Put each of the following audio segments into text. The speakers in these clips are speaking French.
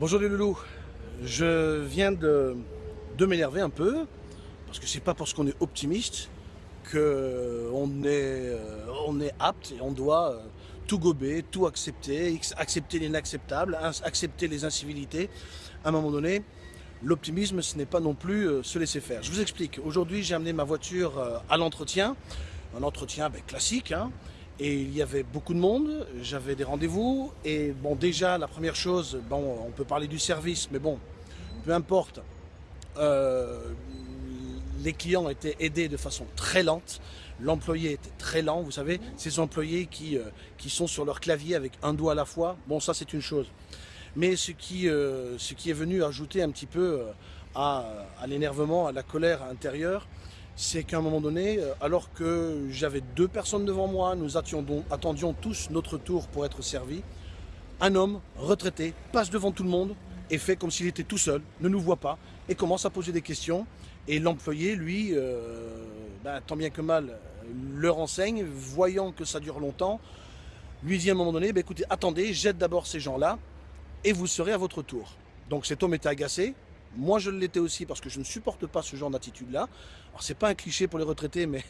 Bonjour les loulous, je viens de, m'énerver un peu, parce que c'est pas parce qu'on est optimiste qu'on est, euh, on est apte et on doit euh, tout gober, tout accepter, accepter l'inacceptable, accepter les incivilités. À un moment donné, l'optimisme ce n'est pas non plus euh, se laisser faire. Je vous explique, aujourd'hui j'ai amené ma voiture à l'entretien, un entretien ben, classique, hein, et il y avait beaucoup de monde, j'avais des rendez-vous, et bon déjà la première chose, bon on peut parler du service, mais bon, peu importe, euh, les clients étaient aidés de façon très lente, l'employé était très lent, vous savez, ces employés qui, euh, qui sont sur leur clavier avec un doigt à la fois, bon ça c'est une chose. Mais ce qui, euh, est venu ajouter un petit peu à l'énervement, à la colère intérieure, c'est qu'à un moment donné, euh, alors que j'avais deux personnes devant moi, nous attendions, tous notre tour pour être servis, un homme retraité passe devant tout le monde et fait comme s'il était tout seul, ne nous voit pas, et commence à poser des questions. Et l'employé, lui, euh, ben, tant bien que mal, le renseigne, voyant que ça dure longtemps, lui dit à un moment donné, ben, écoutez, attendez, jette d'abord ces gens-là, et vous serez à votre tour. Donc cet homme était agacé, moi, je l'étais aussi parce que je ne supporte pas ce genre d'attitude-là. Alors, c'est pas un cliché pour les retraités, mais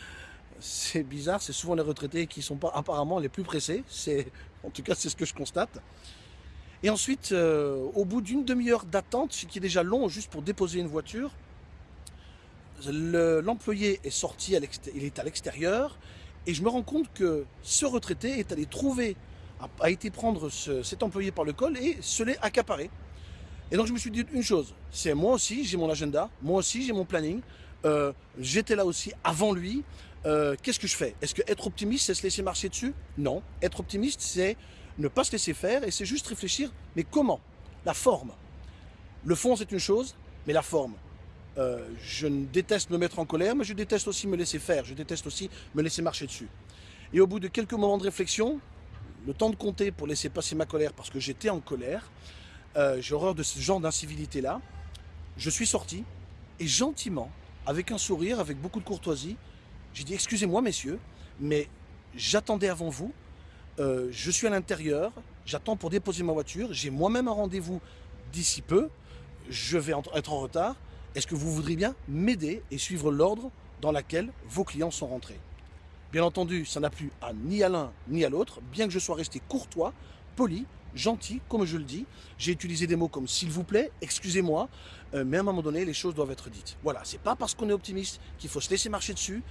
c'est bizarre. C'est souvent les retraités qui sont pas apparemment les plus pressés. C'est, en tout cas, c'est ce que je constate. Et ensuite, euh, au bout d'une demi-heure d'attente, ce qui est déjà long juste pour déposer une voiture, l'employé est sorti, il est à l'extérieur, et je me rends compte que ce retraité est allé trouver, a, été prendre cet employé par le col et se l'est accaparé. Et donc je me suis dit une chose, c'est moi aussi j'ai mon agenda, moi aussi j'ai mon planning, euh, j'étais là aussi avant lui, euh, qu'est-ce que je fais? Est-ce que être optimiste c'est se laisser marcher dessus? Non, être optimiste c'est ne pas se laisser faire et c'est juste réfléchir, mais comment? La forme. Le fond c'est une chose, mais la forme. Euh, je déteste me mettre en colère, mais je déteste aussi me laisser faire, je déteste aussi me laisser marcher dessus. Et au bout de quelques moments de réflexion, le temps de compter pour laisser passer ma colère parce que j'étais en colère, euh, j'ai horreur de ce genre d'incivilité-là. Je suis sorti et gentiment, avec un sourire, avec beaucoup de courtoisie, j'ai dit excusez-moi messieurs, mais j'attendais avant vous, euh, je suis à l'intérieur, j'attends pour déposer ma voiture, j'ai moi-même un rendez-vous d'ici peu, je vais être en retard, est-ce que vous voudriez bien m'aider et suivre l'ordre dans lequel vos clients sont rentrés? Bien entendu, ça n'a plu à ni à l'un ni à l'autre, bien que je sois resté courtois, poli, gentil, comme je le dis. J'ai utilisé des mots comme s'il vous plaît, excusez-moi, euh, mais à un moment donné, les choses doivent être dites. Voilà, c'est pas parce qu'on est optimiste qu'il faut se laisser marcher dessus.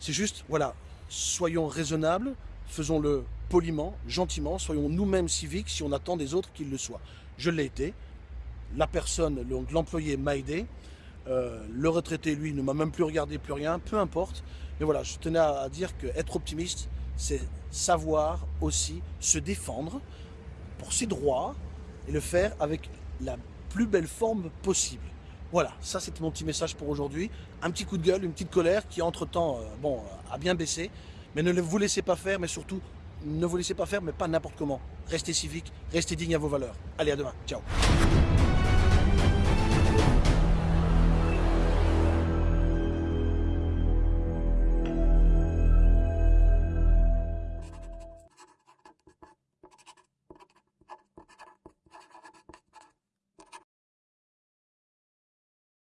C'est juste, voilà, soyons raisonnables, faisons-le poliment, gentiment, soyons nous-mêmes civiques si on attend des autres qu'ils le soient. Je l'ai été, la personne, l'employé m'a aidé, euh, le retraité, lui, ne m'a même plus regardé, plus rien, peu importe. Mais voilà, je tenais à dire qu'être optimiste, c'est savoir aussi se défendre, pour ses droits et le faire avec la plus belle forme possible. Voilà, ça c'était mon petit message pour aujourd'hui. Un petit coup de gueule, une petite colère qui entre-temps euh, bon, a bien baissé. Mais ne vous laissez pas faire, mais surtout, ne vous laissez pas faire, mais pas n'importe comment. Restez civique, restez digne à vos valeurs. Allez, à demain. Ciao